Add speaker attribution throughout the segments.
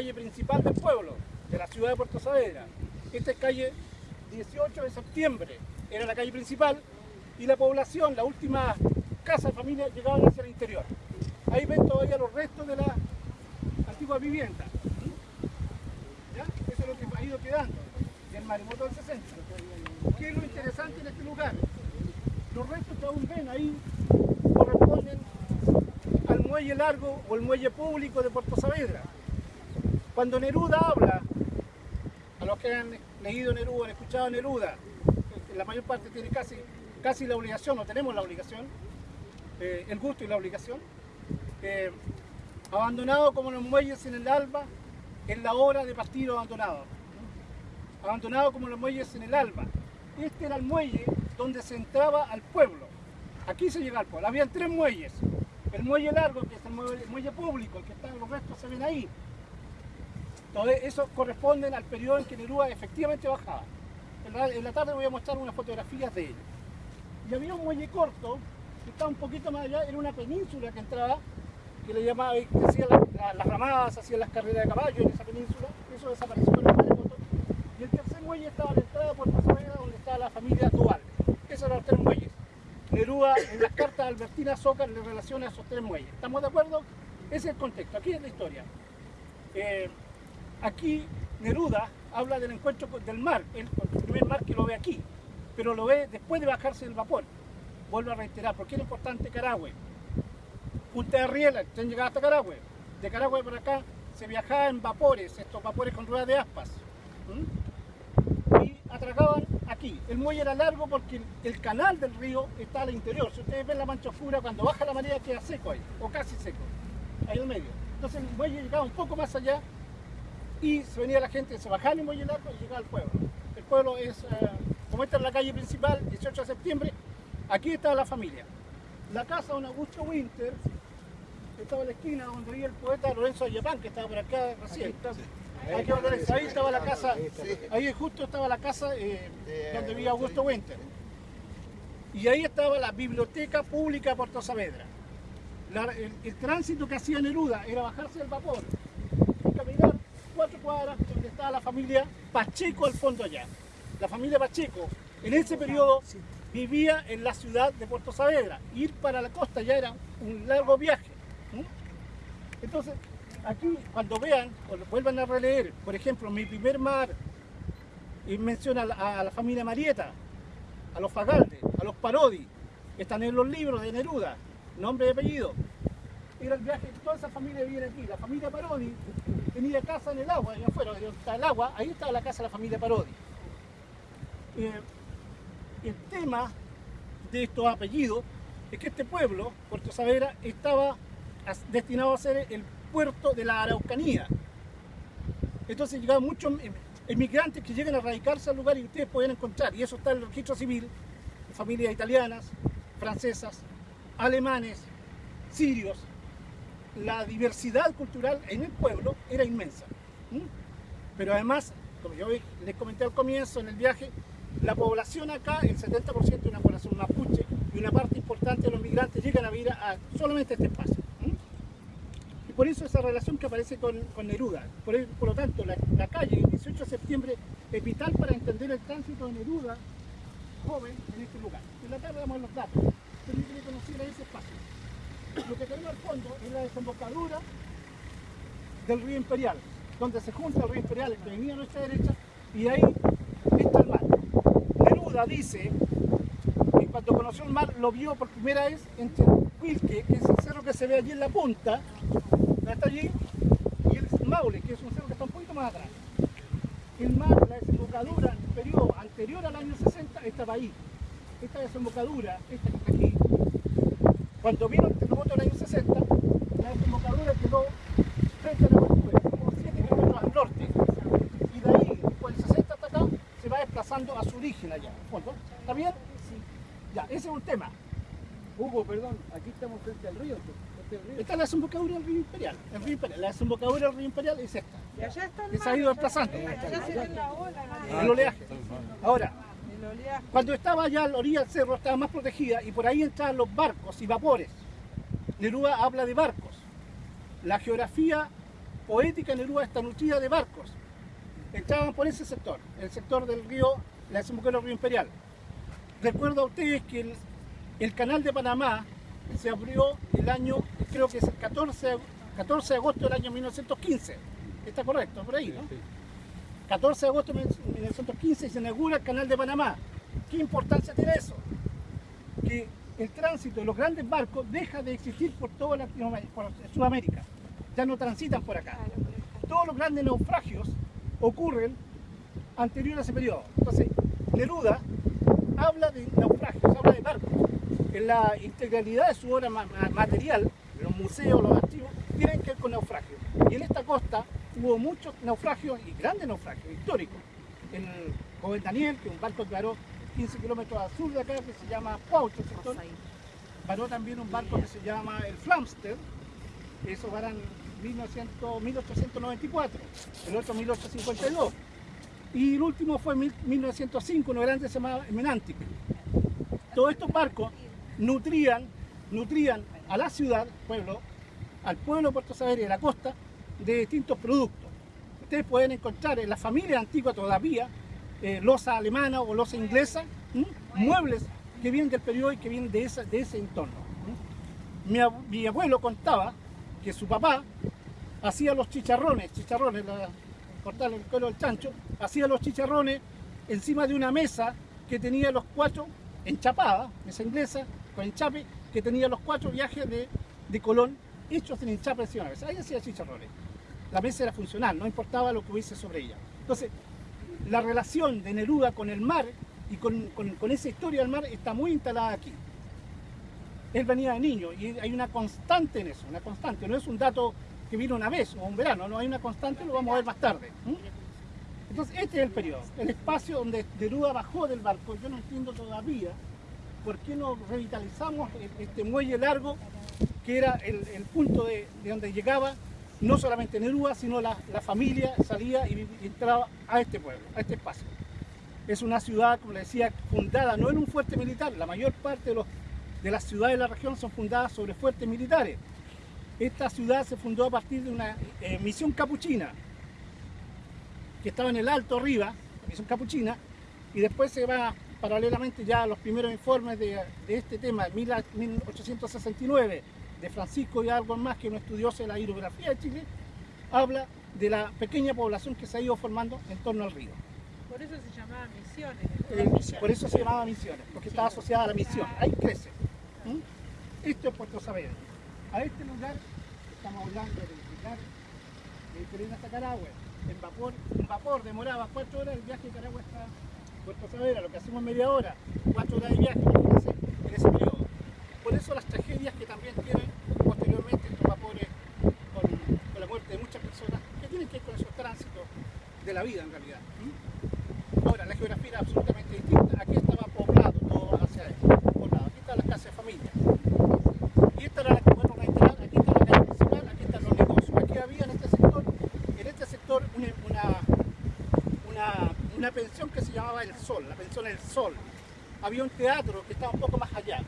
Speaker 1: calle principal del pueblo, de la ciudad de Puerto Saavedra. Esta es calle 18 de septiembre, era la calle principal, y la población, la última casa de familia, llegaban hacia el interior. Ahí ven todavía los restos de la antigua vivienda. Eso es lo que ha ido quedando del maremoto del 60. ¿Qué es lo interesante en este lugar? Los restos que aún ven ahí corresponden al muelle largo o el muelle público de Puerto Saavedra. Cuando Neruda habla, a los que han leído Neruda, han escuchado Neruda, la mayor parte tiene casi, casi la obligación, o tenemos la obligación, eh, el gusto y la obligación, eh, abandonado como los muelles en el alba, en la hora de partir abandonado. Abandonado como los muelles en el alba. Este era el muelle donde se entraba al pueblo. Aquí se llega al pueblo. Habían tres muelles. El muelle largo, que es el muelle, público, el que están los restos se ven ahí. Todo eso corresponde al periodo en que Neruda efectivamente bajaba. En la, en tarde voy a mostrar unas fotografías de él. Y había un muelle corto, que estaba un poquito más allá, era una península que entraba que le llamaba, que hacía las ramadas, hacía las carreras de caballo en esa península, eso desapareció con el maremoto. Y el tercer muelle estaba a la entrada por Pasameda, donde estaba la familia Duval. Esos eran los tres muelles. Neruda en las cartas de Albertina Zócar le relaciona a esos tres muelles. ¿Estamos de acuerdo? Ese es el contexto, aquí es la historia. Eh, aquí Neruda habla del encuentro del mar, el, primer mar que lo ve aquí, pero lo ve después de bajarse del vapor. Vuelvo a reiterar, ¿por qué era importante Carahue? Punta de Riela, tren llegaba hasta Carahue. De Carahue para acá se viajaba en vapores, estos vapores con ruedas de aspas. Y atracaban aquí. El muelle era largo porque el, canal del río está al interior. Si ustedes ven la mancha oscura, cuando baja la marea queda seco ahí, o casi seco, ahí en medio. Entonces el muelle llegaba un poco más allá y se venía la gente, se bajaba en el muelle largo y llegaba al pueblo. El pueblo es, eh, como esta es la calle principal, 18 de septiembre, aquí está la familia. La casa de don Augusto Winter estaba en la esquina donde vivía el poeta Lorenzo Ayapán, que estaba por acá recién. Ahí estaba la casa, ahí justo estaba la casa eh, donde vivía Augusto Winter. Y ahí estaba la Biblioteca Pública de Puerto Saavedra. el, tránsito que hacía Neruda era bajarse del vapor cuadras donde estaba la familia Pacheco al fondo allá. La familia Pacheco, en ese periodo vivía en la ciudad de Puerto Saavedra. Ir para la costa ya era un largo viaje. Entonces, aquí cuando vean, o vuelvan a releer, por ejemplo, mi primer mar, y menciona a la, familia Marieta, a los Fagalde, a los Parodi, están en los libros de Neruda, nombre y apellido. Era el viaje, toda esa familia viene aquí. La familia Parodi tenía casa en el agua, allá afuera, donde está el agua, ahí estaba la casa de la familia Parodi. Eh, el tema de estos apellidos es que este pueblo, Puerto Saavedra, estaba destinado a ser el puerto de la Araucanía. Entonces llegaban muchos emigrantes que llegan a radicarse al lugar y ustedes pueden encontrar, y eso está en el registro civil, familias italianas, francesas, alemanes, sirios. La diversidad cultural en el pueblo era inmensa. Pero además, como yo les comenté al comienzo en el viaje, la población acá, el 70% es una población mapuche y una parte importante de los migrantes llegan a vivir a solamente este espacio. Y por eso esa relación que aparece con, Neruda. Por, lo tanto, la, calle, el 18 de septiembre, es vital para entender el tránsito de Neruda, joven, en este lugar. En la tarde damos los datos. Tenemos que conocer ese espacio. Lo que tenemos al fondo es la desembocadura del río Imperial, donde se junta el río Imperial, que venía a nuestra derecha, y ahí está el mar. Neruda dice que cuando conoció el mar lo vio por primera vez en Quilque, que es el cerro que se ve allí en la punta, está allí, y el Maule, que es un cerro que está un poquito más atrás. El mar, la desembocadura, en el periodo anterior al año 60, estaba ahí. Esta desembocadura, esta que está aquí, cuando vino el terremoto del año 60, la desembocadura quedó frente a la como 7 kilómetros al norte. Y de ahí, después del 60 hasta acá, se va desplazando a su origen allá. ¿Está bien? Sí. Ya, ese es un tema.
Speaker 2: Hugo, perdón, aquí estamos frente al río.
Speaker 1: Esta es la desembocadura del río Imperial. El río Imperial. La desembocadura del río Imperial es esta.
Speaker 3: Y allá está el
Speaker 1: que se ha ido desplazando.
Speaker 3: Allá se ve la ola.
Speaker 1: El oleaje. Ahora, cuando estaba allá a la orilla del cerro estaba más protegida y por ahí entraban los barcos y vapores. Neruda habla de barcos. La geografía poética de Neruda está nutrida de barcos. Entraban por ese sector, el sector del río, la desemboque del río Imperial. Recuerdo a ustedes que el, el canal de Panamá se abrió el año, creo que es el 14, 14 de agosto del año 1915. Está correcto, por ahí, ¿no? 14 de agosto de 1915 se inaugura el canal de Panamá. ¿Qué importancia tiene eso? Que el tránsito de los grandes barcos deja de existir por toda Latinoamérica, por Sudamérica. Ya no transitan por acá. Todos los grandes naufragios ocurren anterior a ese periodo. Entonces, Neruda habla de naufragios, habla de barcos. En la integralidad de su obra ma- ma- material, los museos, los archivos, tienen que ver con naufragios. Y en esta costa hubo muchos naufragios y grandes naufragios históricos. El joven Daniel, que es un barco varó 15 kilómetros al sur de acá, que se llama Paucho, sector. Paró también un barco que se llama el Flamstead, eso varán 1900, 1894, el otro 1852. Y el último fue en mil- 1905, uno grande se llamaba Menantic. Todos estos barcos nutrían, nutrían a la ciudad, pueblo, al pueblo de Puerto Saavedra y de la costa, de distintos productos. Ustedes pueden encontrar en la familia antigua todavía eh, losa alemana o losa inglesa, muebles que vienen del periodo y que vienen de, esa- de ese entorno. Mi, ab- mi abuelo contaba que su papá hacía los chicharrones, chicharrones, la, cortar el cuero del chancho, hacía los chicharrones encima de una mesa que tenía los cuatro enchapada, mesa inglesa, con enchape, que tenía los cuatro viajes de, de Colón hechos en enchape encima de la mesa. Ahí hacía chicharrones. La mesa era funcional, no importaba lo que hubiese sobre ella. Entonces, la relación de Neruda con el mar y con, con- esa historia del mar está muy instalada aquí. Él venía de niño y hay una constante en eso, una constante. No es un dato que vino una vez o un verano, no hay una constante, lo vamos a ver más tarde. Entonces, este es el periodo, el espacio donde Neruda bajó del barco. Yo no entiendo todavía por qué no revitalizamos e- este muelle largo que era el, el punto de, de donde llegaba no solamente Neruda, sino la, la familia salía y, entraba a este pueblo, a este espacio. Es una ciudad, como le decía, fundada no en un fuerte militar. La mayor parte de, los, de las ciudades de la región son fundadas sobre fuertes militares. Esta ciudad se fundó a partir de una eh, misión capuchina, que estaba en el alto arriba, la misión capuchina, y después se va paralelamente ya a los primeros informes de, de este tema, de 1869, de Francisco y algo más, que es un estudioso de la hidrografía de Chile, habla de la pequeña población que se ha ido formando en torno al río.
Speaker 3: Por eso se llamaba Misiones.
Speaker 1: Eh, por eso se llamaba Misiones, porque estaba asociada a la misión. Ahí crece. ¿Mm? Esto es Puerto Saavedra. A este lugar, estamos hablando de Perena hasta Carahue, en vapor, en vapor demoraba cuatro horas el viaje de Carahue hasta Puerto Saavedra, lo que hacemos media hora, cuatro horas de viaje en ese periodo. Por eso las tragedias que también tienen posteriormente estos vapores con, la muerte de muchas personas, que tienen que ver con esos tránsitos de la vida en realidad. Ahora, la geografía era absolutamente distinta. Aquí estaba poblado todo hacia adentro, poblado. Aquí están las casas de familia. Y esta era la bueno, reiterar, aquí está la calle principal, aquí están los negocios. Aquí había en este sector, en este sector una, una, una, una pensión que se llamaba El Sol, la pensión El Sol. Había un teatro que estaba un poco más allá.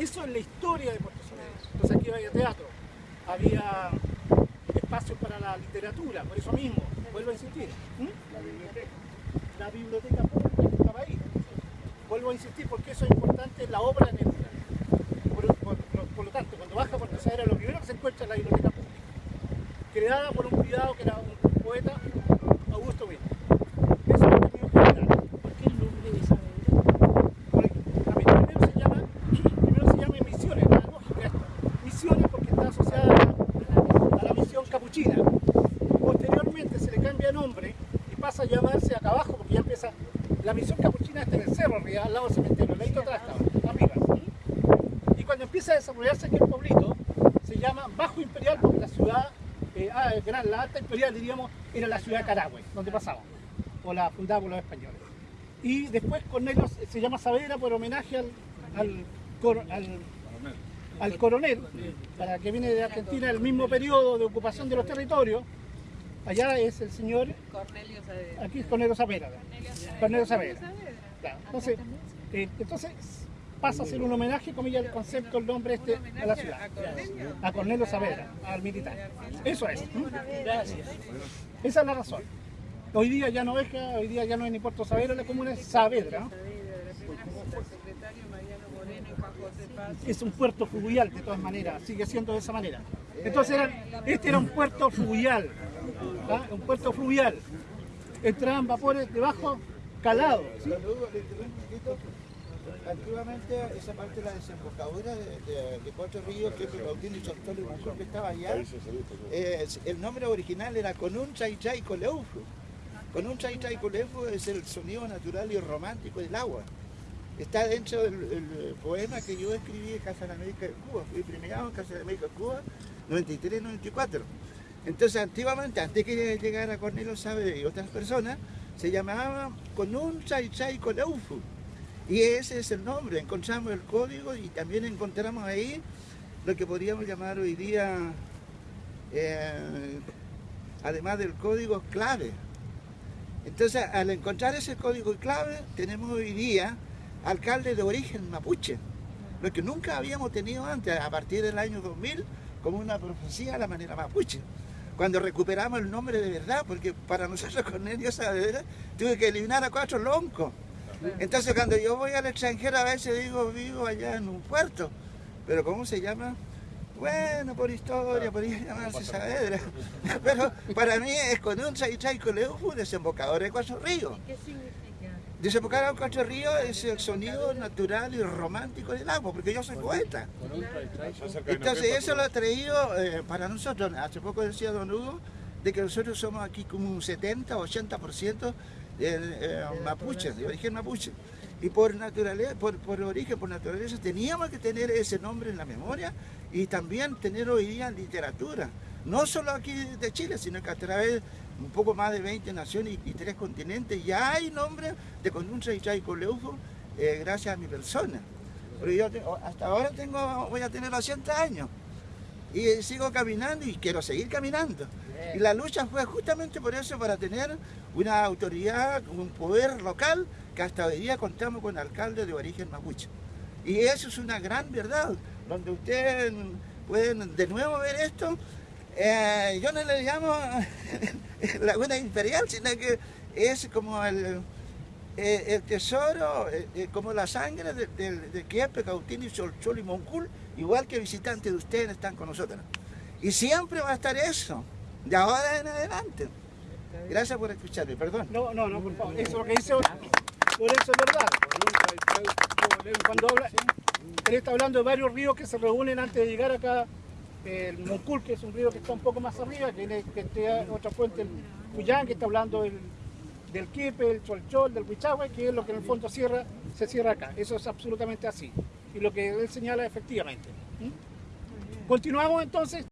Speaker 1: Eso es la historia de Puerto Saavedra. Entonces aquí había teatro, había espacio para la literatura, por eso mismo, vuelvo a insistir. ¿Mm? La biblioteca pública que estaba ahí. Vuelvo a insistir porque eso es importante en la obra Neruda. Por, por- por- por lo tanto, cuando baja a Puerto Saavedra, lo primero que se encuentra es la biblioteca pública, creada por un cuidado que era un poeta, Augusto Villa. Eso es lo que tengo que hablar.
Speaker 3: ¿Por qué el nombre de Saavedra?
Speaker 1: Correcto. A ver, Primero se llama, primero se llama Misiones, la lógica esto. Misiones porque está asociada a la, a la misión capuchina. Posteriormente se le cambia de nombre y pasa a llamarse acá abajo porque ya empieza. La misión capuchina está en el cerro arriba, al lado del cementerio, el ladito atrás estaba, arriba. Y cuando empieza a desarrollarse aquí el pueblito, se llama Bajo Imperial porque la ciudad, eh, ah, gran, la alta imperial diríamos, era la ciudad de Carahue, donde pasaba, o la fundada por los españoles. Y después Cornelio se se llama Saavedra por homenaje al, al, cor- al, al coronel, para que viene de Argentina el mismo periodo de ocupación de los territorios. Allá es el señor,
Speaker 3: Cornelio Saavedra.
Speaker 1: aquí es Cornelio Saavedra. Cornelio Saavedra.
Speaker 3: Saavedra.
Speaker 1: Claro. Entonces, eh, entonces, pasa a ser un homenaje, comillas, el concepto, el nombre este a la ciudad.
Speaker 3: ¿A Cornelio?
Speaker 1: Saavedra, al militar. Eso es. Gracias. Esa es la razón. Hoy día ya no es hoy día ya no es ni Puerto Saavedra, la comuna es Saavedra, es un puerto fluvial de todas maneras, sigue siendo de esa manera. Entonces era- este era un puerto fluvial, ¿ah? un puerto fluvial. Entraban vapores debajo calados. ¿sí?
Speaker 4: Saludos, le interrumpo un poquito. Antiguamente esa parte de la desembocadura de, de, de Cuatro Ríos, que es Bautín y Bucol, que estaba allá, eh, el nombre original era Conun Chay Chay Coleufu. Conun Chay Chay Coleufu es el sonido natural y romántico del agua. Está dentro del el poema que yo escribí en Casa de la América de Cuba. Fui premiado en Casa de la América de Cuba 93-94. Entonces, antiguamente, antes que llegara Cornelio Saavedra y otras personas, se llamaba Conun Chay Chay Coleufu. Y ese es el nombre. Encontramos el código y también encontramos ahí lo que podríamos llamar hoy día, eh, además del código clave. Entonces, al encontrar ese código clave, tenemos hoy día alcalde de origen mapuche, lo que nunca habíamos tenido antes, a partir del año 2000, como una profecía a la manera mapuche. Cuando recuperamos el nombre de verdad, porque para nosotros Cornelio Saavedra tuve que eliminar a cuatro loncos. Entonces cuando yo voy al extranjero a veces digo, vivo allá en un puerto, pero ¿cómo se llama? Bueno, por historia, podría llamarse Saavedra, pero para mí es con un Chaichaico Leufu, desembocador de Cuatro Ríos.
Speaker 3: ¿Qué significa?
Speaker 4: Desembocar a Cuatro Ríos es el sonido natural y romántico del agua, porque yo soy poeta. Entonces eso lo ha traído eh, para nosotros. Hace poco decía Don Hugo de que nosotros somos aquí como un 70 o 80% eh, mapuche, de origen mapuche. Y por naturaleza, por, por origen, por naturaleza, teníamos que tener ese nombre en la memoria y también tener hoy día literatura. No solo aquí de Chile, sino que a través un poco más de 20 naciones y, y tres continentes ya hay nombres de Conuncha y Chay Coleufo eh, gracias a mi persona. Pero yo hasta ahora tengo, voy a tener 80 años y sigo caminando y quiero seguir caminando. Y la lucha fue justamente por eso, para tener una autoridad, un poder local, que hasta hoy día contamos con alcaldes de origen mapuche. Y eso es una gran verdad, donde ustedes pueden de nuevo ver esto. Eh, yo no le llamo Laguna Imperial, sino que es como el, el tesoro, eh, eh, como la sangre de, de, de Kiepe, Cautini, Solchol y Moncul, igual que visitantes de ustedes están con nosotros. Y siempre va a estar eso, de ahora en adelante. Gracias por escucharme, perdón.
Speaker 1: No, no, no, por favor. Eso es lo que dice, por eso es verdad. Cuando habla, él está hablando de varios ríos que se reúnen antes de llegar acá. El Moncul, que es un río que está un poco más arriba, que tiene que tiene otra fuente, el Cuyán, que está hablando del, del Quiepe, el Cholchol, del Huichahue, que es lo que en el fondo cierra, se cierra acá. Eso es absolutamente así. Y lo que él señala efectivamente. ¿Mm? Continuamos entonces.